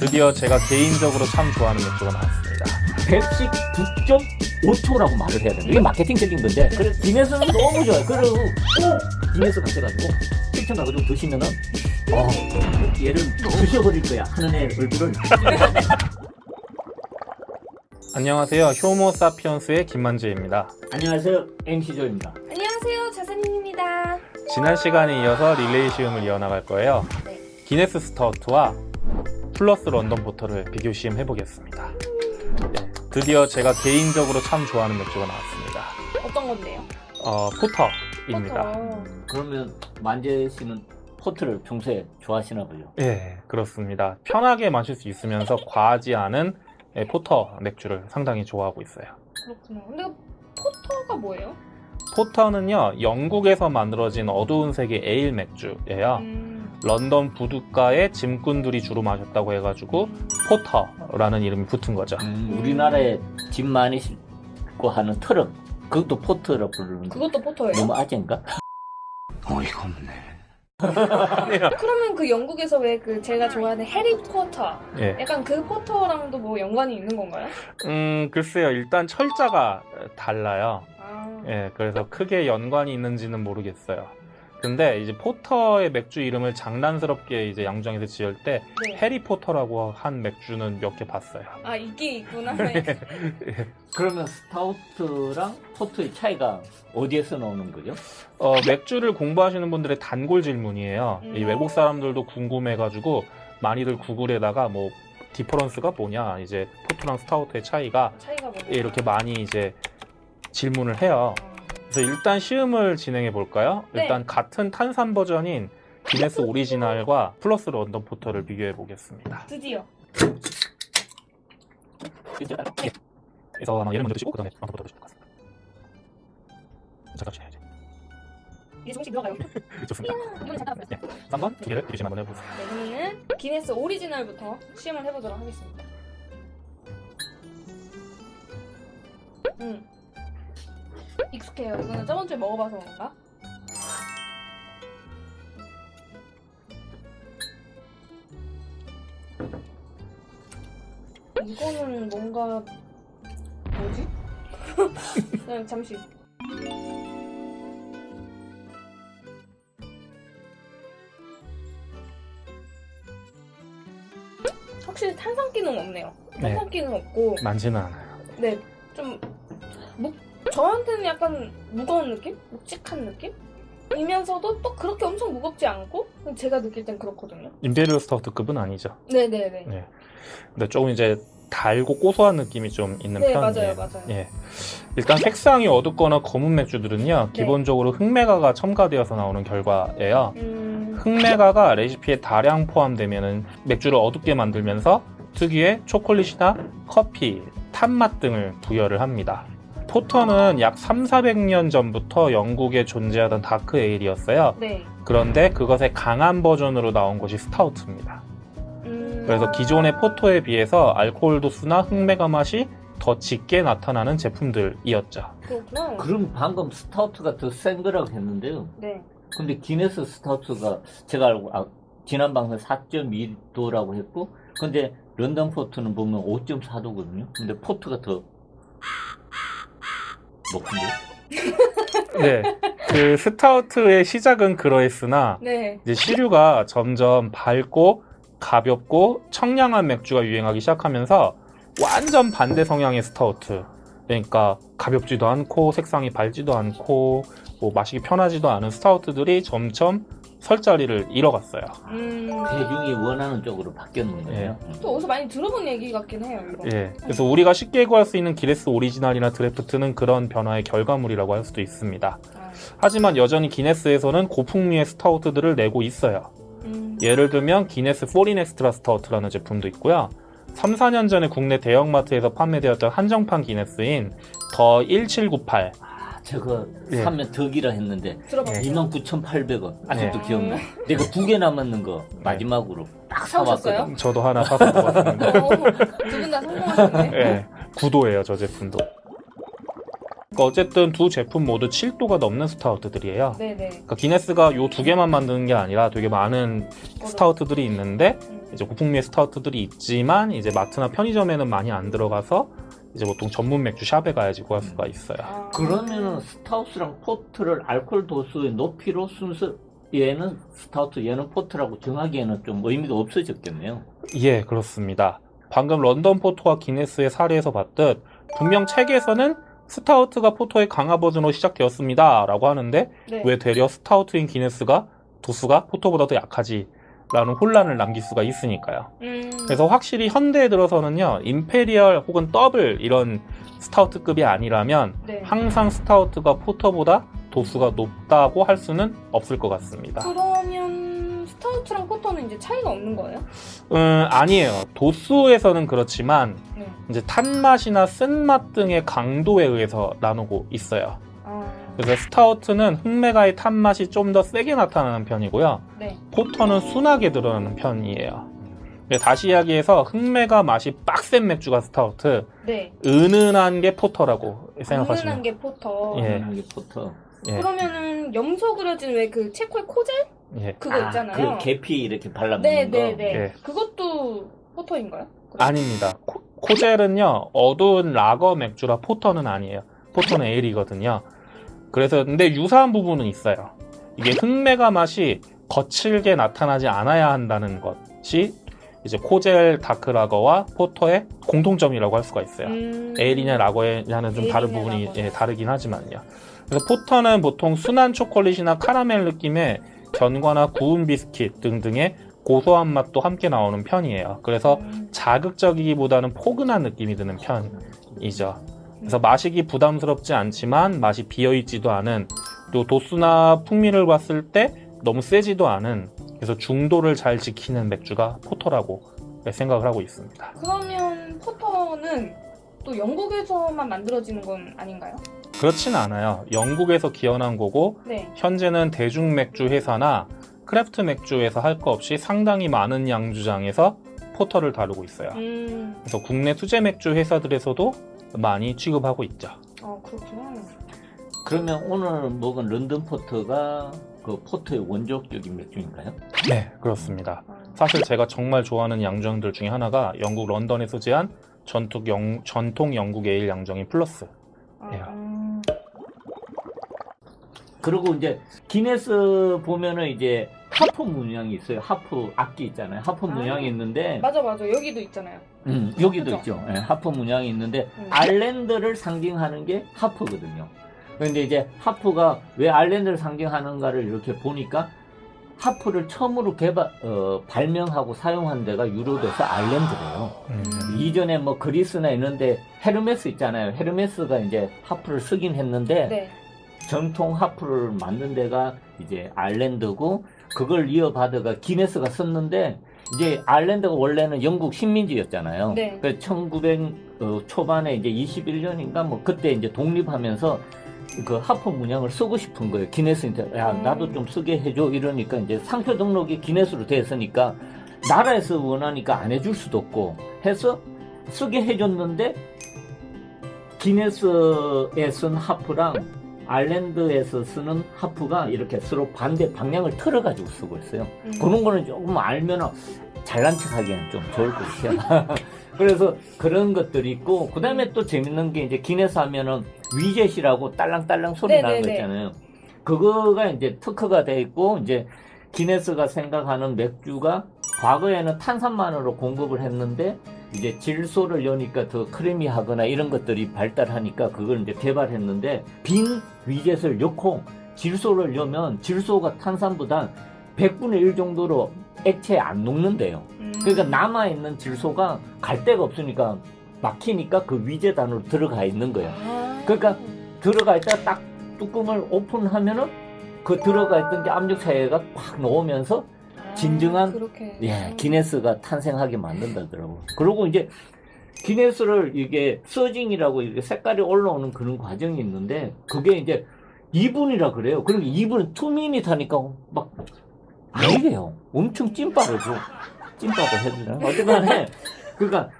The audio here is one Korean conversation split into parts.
드디어 제가 개인적으로 참 좋아하는 맥주가 나왔습니다. 119.5초라고 말을 해야 되는 이게 마케팅적인 건데 그래 기네스는 너무 좋아요 그리고 꼭 기네스 같아가지고 실천가지고 드시면은 어 얘를 부셔버릴 거야 하는 애 얼굴을 안녕하세요. 효모사피언스의 김만재입니다. 안녕하세요 MC 조입니다 안녕하세요, 자사님입니다. 지난 시간에 이어서 릴레이 시음을 이어나갈 거예요. 네. 기네스 스타우트와 풀러스 런던 포터를 비교 시음 해 보겠습니다. 네, 드디어 제가 개인적으로 참 좋아하는 맥주가 나왔습니다. 어떤 건데요? 어, porter입니다. Porter. 그러면 만재 씨는 porter를 평소에 좋아하시나 보죠 예, 그렇습니다. 편하게 마실 수 있으면서 과하지 않은 예, porter 맥주를 상당히 좋아하고 있어요. 그렇구나. 근데 porter가 뭐예요? porter는요, 영국에서 만들어진 어두운 색의 에일 맥주예요. 음, 런던 부둣가의 짐꾼들이 주로 마셨다고 해가지고 porter라는 이름이 붙은 거죠. 음, 우리나라에 짐 많이 싣고 하는 트럭 그것도 포터라고 부르는데 그것도 porter예요? 너무 아재인가? 어이가 없네 그러면 그 영국에서 왜 그 제가 좋아하는 해리 포터 예. 약간 그 포터랑도 뭐 연관이 있는 건가요? 음, 글쎄요. 일단 철자가 달라요. 아, 예, 그래서 크게 연관이 있는지는 모르겠어요. 근데 이제 porter의 맥주 이름을 장난스럽게 이제 양조장에서 지을 때 네. 해리포터라고 한 맥주는 몇 개 봤어요. 아 이게 있구나. 그러면 stout랑 porter의 차이가 어디에서 나오는 거죠? 어, 맥주를 공부하시는 분들의 단골 질문이에요. 음. 이 외국 사람들도 궁금해가지고 많이들 구글에다가 뭐 difference가 뭐냐, 이제 porter랑 stout의 차이가 차이가? 이렇게 많이 이제 질문을 해요. 그래서 일단 시음을 진행해 볼까요? 네. 일단 같은 탄산 버전인 기네스 오리지널과 풀러스 런던 포터를 비교해 보겠습니다. 드디어. 그래서 아마 얘를 먼저 드시고 그다음에 런던 포터 드실 것 같습니다. 잠깐 쉬어야지. 이게 조금씩 들어가요. 좋습니다. 이거는 잠깐 네, 3번 두 개를 비교 시음 한번 해보세요. 네, 그러면은 기네스 오리지널부터 시음을 해보도록 하겠습니다. 음. 익숙해요. 이거는 저번 주에 먹어봐서 그런가? 이거는 뭔가 뭐지? 그냥 잠시. 확실히 탄산기는 없네요. 네. 탄산기는 없고, 많지는 않아요. 네, 저한테는 약간 무거운 느낌? 묵직한 느낌? 이면서도 또 그렇게 엄청 무겁지 않고 제가 느낄 땐 그렇거든요. imperial stout급은 아니죠. 네네네. 네. 근데 조금 이제 달고 고소한 느낌이 좀 있는 네, 편이에요. 맞아요, 맞아요. 예. 일단 색상이 어둡거나 검은 맥주들은요, 네. 기본적으로 흑맥아가 첨가되어서 나오는 결과예요. 음, 흑맥아가 레시피에 다량 포함되면 맥주를 어둡게 만들면서 특유의 초콜릿이나 커피, 탄맛 등을 부여를 합니다. 포터는 약 3, 400년 전부터 영국에 존재하던 dark ale이었어요. 네. 그런데 그것의 강한 버전으로 나온 것이 스타우트입니다. 음, 그래서 기존의 포터에 비해서 알코올 도수나 흑맥아 맛이 더 짙게 나타나는 제품들이었죠. 그렇구나. 그럼 방금 스타우트가 더 센 거라고 했는데요 네. 근데 기네스 스타우트가 제가 알고 아, 지난 방송 4.2도라고 했고 근데 런던 포터는 보면 5.4도거든요 근데 포터가 더 높은데 네. 그 스타우트의 시작은 그러했으나 네. 이제 시류가 점점 밝고 가볍고 청량한 맥주가 유행하기 시작하면서 완전 반대 성향의 스타우트. 그러니까 가볍지도 않고 색상이 밝지도 않고 뭐 마시기 편하지도 않은 스타우트들이 점점 설 자리를 잃어갔어요. 음, 대중이 원하는 쪽으로 바뀌는 거예요 또 어디서 많이 들어본 얘기 같긴 해요, 이거. 예. 그래서 우리가 쉽게 구할 수 있는 기네스 오리지널이나 드래프트는 그런 변화의 결과물이라고 할 수도 있습니다. 아, 하지만 여전히 기네스에서는 고풍미의 스타우트들을 내고 있어요. 음, 예를 들면 기네스 Foreign Extra Stout라는 제품도 있고요. 3, 4년 전에 국내 대형마트에서 판매되었던 한정판 기네스인 The 1798. 아, 저거 예. 사면 덕이라 했는데 들어봤어요. 29,800원 아직도 네. 기억나 내가 두 개 남았는 거 마지막으로 딱? 사왔거든 저도 하나 사서 먹었습니다. 두분 다 성공하셨네. 예, 구도예요, 저 제품도. 그러니까 어쨌든 두 제품 모두 7도가 넘는 스타우트들이에요. 네네. 그러니까 기네스가 요 두 개만 만드는 게 아니라 되게 많은 스타우트들이 있는데 음, 이제 고풍미의 스타우트들이 있지만 이제 마트나 편의점에는 많이 안 들어가서 이제 보통 전문 맥주 샵에 가야지 구할 수가 있어요. 아. 그러면은 스타우트랑 포터를 알코올 도수의 높이로 순서 얘는 스타우트 얘는 포터라고 정하기에는 좀 의미가 없어졌겠네요. 예, 그렇습니다. 방금 런던 포터와 기네스의 사례에서 봤듯 분명 책에서는 스타우트가 포터의 강화 버전으로 시작되었습니다. 라고 하는데 네. 왜 되려 스타우트인 기네스가 도수가 포터보다 더 약하지? 라는 혼란을 남길 수가 있으니까요. 음. 그래서 확실히 현대에 들어서는요, imperial 혹은 더블 이런 스타우트급이 아니라면 네. 항상 스타우트가 포터보다 도수가 높다고 할 수는 없을 것 같습니다. 그러면 스타우트랑 포터는 이제 차이가 없는 거예요? 음, 아니에요. 도수에서는 그렇지만 네. 이제 탄맛이나 쓴맛 등의 강도에 의해서 나누고 있어요. 아. 그래서 스타우트는 흑맥아의 탄맛이 좀 더 세게 나타나는 편이고요. 네. 포터는 순하게 드러나는 편이에요. 다시 이야기해서 흑맥아 맛이 빡센 맥주가 스타우트, 네. 은은한 게 포터라고 은은한 생각하시면 게 포터. 예. 이게 포터. 예, 그러면은 염소 그려진 왜 그 체코의 코젤 예. 그거 아, 있잖아요. 그 계피 이렇게 발라먹는 네, 거. 네, 네. 예. 그것도 포터인가요? 그럼? 아닙니다. 코, 코젤은요 어두운 라거 맥주라 포터는 아니에요. 포터는 에일이거든요. 그래서 근데 유사한 부분은 있어요. 이게 흑맥아 맛이 거칠게 나타나지 않아야 한다는 것이 이제 코젤 다크라거와 포터의 공통점이라고 할 수가 있어요. 음. 에일이냐 라거냐는 좀 다른 부분이. 예, 다르긴 하지만요. 그래서 포터는 보통 순한 초콜릿이나 카라멜 느낌의 견과나 구운 비스킷 등등의 고소한 맛도 함께 나오는 편이에요. 그래서 음. 자극적이기보다는 포근한 느낌이 드는 편이죠. 그래서 마시기 부담스럽지 않지만 맛이 비어있지도 않은 또 도수나 풍미를 봤을 때 너무 세지도 않은 그래서 중도를 잘 지키는 맥주가 포터라고 생각을 하고 있습니다. 그러면 포터는 또 영국에서만 만들어지는 건 아닌가요? 그렇진 않아요. 영국에서 기원한 거고 네. 현재는 대중 맥주 회사나 craft 맥주에서 할 거 없이 상당히 많은 양조장에서 포터를 다루고 있어요. 음. 그래서 국내 수제 맥주 회사들에서도 많이 취급하고 있죠. 어 그렇구나. 그러면 오늘 먹은 런던 포터가 그 포터의 원조격인 맥주인가요? 네, 그렇습니다. 아, 사실 제가 정말 좋아하는 양조장들 중에 하나가 영국 런던에 소재한 전통, 영, 전통 영국 에일 양조장인 풀러스. 아, 예. 음. 그리고 이제 기네스 보면은 이제 하프 문양이 있어요. 하프 악기 있잖아요. 하프 아. 문양이 있는데 맞아 맞아 여기도 있잖아요. 음, 여기도 그죠? 있죠. 예, 하프 문양이 있는데 음. 아일랜드를 상징하는 게 하프거든요. 그런데 이제 하프가 왜 아일랜드를 상징하는가를 이렇게 보니까 하프를 처음으로 개발 어, 발명하고 사용한 데가 유럽에서 아일랜드래요. 음. 이전에 뭐 그리스나 있는데 헤르메스 있잖아요. 헤르메스가 이제 하프를 쓰긴 했는데 네. 전통 하프를 만든 데가 이제 아일랜드고 그걸 이어받아가 기네스가 썼는데 이제 아일랜드가 원래는 영국 식민지였잖아요. 네. 그 1900 어, 초반에 이제 21년인가 뭐 그때 이제 독립하면서 그 하프 문양을 쓰고 싶은 거예요. 기네스한테 야 음. 나도 좀 쓰게 해줘 이러니까 이제 상표 등록이 기네스로 됐으니까 나라에서 원하니까 안 해줄 수도 없고 해서 쓰게 해줬는데 기네스에 쓴 하프랑 아일랜드에서 쓰는 하프가 이렇게 서로 반대 방향을 틀어가지고 쓰고 있어요. 음. 그런 거는 조금 알면 잘난 척 하기에는 좀 좋을 것이야. 그래서 그런 것들이 있고, 그 다음에 또 재밌는 게 이제 기네스 하면은 위젯이라고 딸랑딸랑 소리 나는 거 네네네. 있잖아요. 그거가 이제 특허가 돼 있고, 이제 기네스가 생각하는 맥주가 과거에는 탄산만으로 공급을 했는데, 이제 질소를 여니까 더 크리미하거나 이런 것들이 발달하니까 그걸 이제 개발했는데, 빈 위젯을 넣고 질소를 넣으면 질소가 탄산보다 100분의 1 정도로 액체에 안 녹는데요. 음. 그러니까 남아있는 질소가 갈 데가 없으니까 막히니까 그 위젯 안으로 들어가 있는 거예요. 아. 그러니까 들어가 있다가 딱 뚜껑을 오픈하면은 그 들어가 있던 게 압력 차이가 확 놓으면서 아, 진정한- 그렇게. 예, 기네스가 탄생하게 만든다더라고. 그리고 이제 기네스를 이게 서징이라고 이렇게 색깔이 올라오는 그런 과정이 있는데 그게 이제 2분이라 그래요. 그러니까 2분은 투미닛 하니까 막 아니래요. 엄청 찐빠르죠. 찐빠도 해주나? 어쨌든 해. 그러니까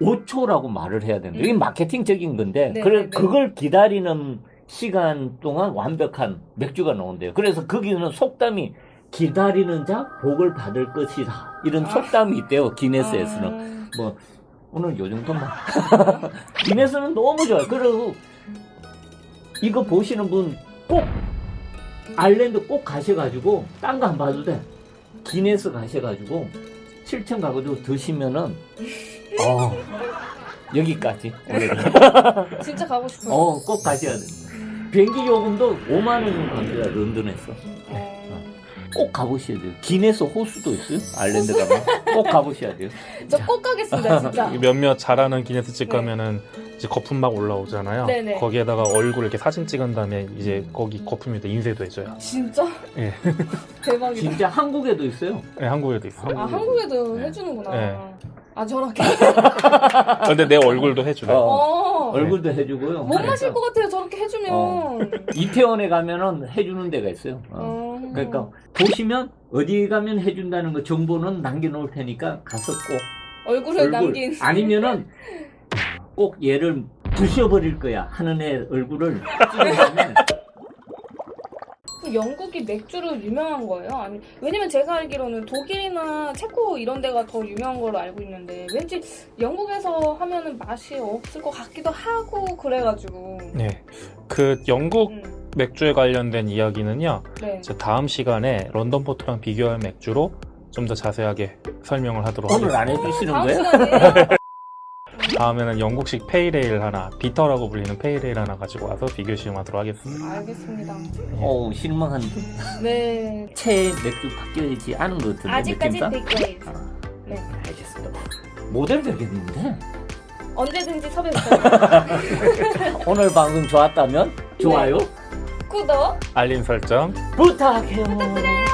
119.5초라고 말을 해야 된다. 이게 음. 마케팅적인 건데 네, 그래 네, 네. 그걸 기다리는 시간 동안 완벽한 맥주가 나온대요. 그래서 거기는 속담이 기다리는 자 복을 받을 것이다. 이런 아. 속담이 있대요. 기네스에서는. 음, 뭐 오늘 요 정도만. 기네스는 너무 좋아요. 그리고 이거 보시는 분 꼭 아일랜드 꼭 가셔가지고 딴 거 안 봐도 돼. 기네스 가셔가지고 7층 가가지고 드시면은 어 여기까지. 진짜 가고 싶어요. 어, 꼭 가셔야 돼. 비행기 요금도 5만 원 갑니다, 런던에서. 어, 꼭 가보셔야 돼요. 기네스 호수도 있어요, 아일랜드 가면. 꼭 가보셔야 돼요. 저 꼭 가겠습니다, 진짜. 몇몇 잘하는 기네스집 네. 가면은 이제 거품 막 올라오잖아요. 네네. 거기에다가 얼굴 이렇게 사진 찍은 다음에 이제 거기 거품에다 인쇄도 해줘요. 진짜? 예. 대박이다. 진짜 한국에도 있어요. 네, 한국에도 있어. 아, 한국에도 네. 해주는구나. 네. 아, 저렇게? 근데 내 얼굴도 해줘요. 어. 어. 얼굴도 해주고요. 못 마실 것 같아요, 저렇게 해주면. 어. 이태원에 가면은 해주는 데가 있어요. 어. 어. 그러니까 보시면 어디 가면 해준다는 거 정보는 남겨놓을 테니까 가서 꼭 얼굴을 얼굴 남긴. 아니면은 꼭 얘를 부셔버릴 거야 하는 애 얼굴을 찍으면 그 영국이 맥주로 유명한 거예요? 아니, 왜냐면 제가 알기로는 독일이나 체코 이런 데가 더 유명한 걸로 알고 있는데, 왠지 영국에서 하면은 맛이 없을 것 같기도 하고, 그래가지고. 네. 그 영국 음, 맥주에 관련된 이야기는요. 네. 제 다음 시간에 런던 포터랑 비교할 맥주로 좀 더 자세하게 설명을 하도록 오늘 하겠습니다. 안 해주시는 거예요? 다음에는 영국식 pale ale 하나, bitter라고 불리는 pale ale 하나 가지고 와서 비교 시음하도록 하겠습니다. 알겠습니다. 어우 실망한데 네. 채 맥주 바뀌어야지 않은 것 같은데 아직까지? 빅웨이브. 아, 네. 알겠습니다 모델 되겠는데 언제든지 섭외주세요. 오늘 방송 좋았다면 좋아요 구독! 알림 설정 부탁해요 부탁드려요.